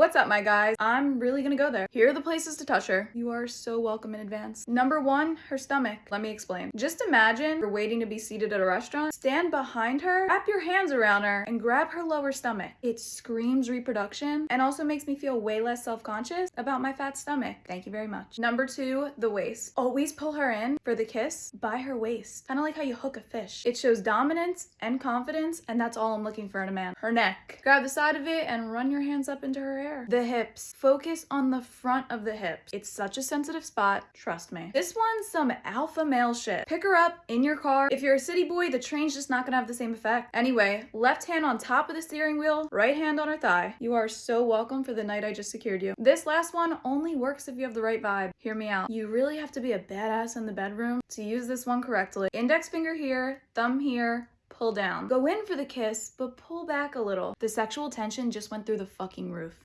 What's up, my guys? I'm really gonna go there. Here are the places to touch her. You are so welcome in advance. Number one, her stomach. Let me explain. Just imagine you're waiting to be seated at a restaurant, stand behind her, wrap your hands around her, and grab her lower stomach. It screams reproduction and also makes me feel way less self-conscious about my fat stomach. Thank you very much. Number two, the waist. Always pull her in for the kiss by her waist. Kind of like how you hook a fish. It shows dominance and confidence, and that's all I'm looking for in a man. Her neck. Grab the side of it and run your hands up into her hair. The hips. Focus on the front of the hips. It's such a sensitive spot. Trust me. This one's some alpha male shit. Pick her up in your car. If you're a city boy, the train's just not gonna have the same effect. Anyway, left hand on top of the steering wheel, right hand on her thigh. You are so welcome for the night I just secured you. This last one only works if you have the right vibe. Hear me out. You really have to be a badass in the bedroom to use this one correctly. Index finger here, thumb here, pull down. Go in for the kiss, but pull back a little. The sexual tension just went through the fucking roof.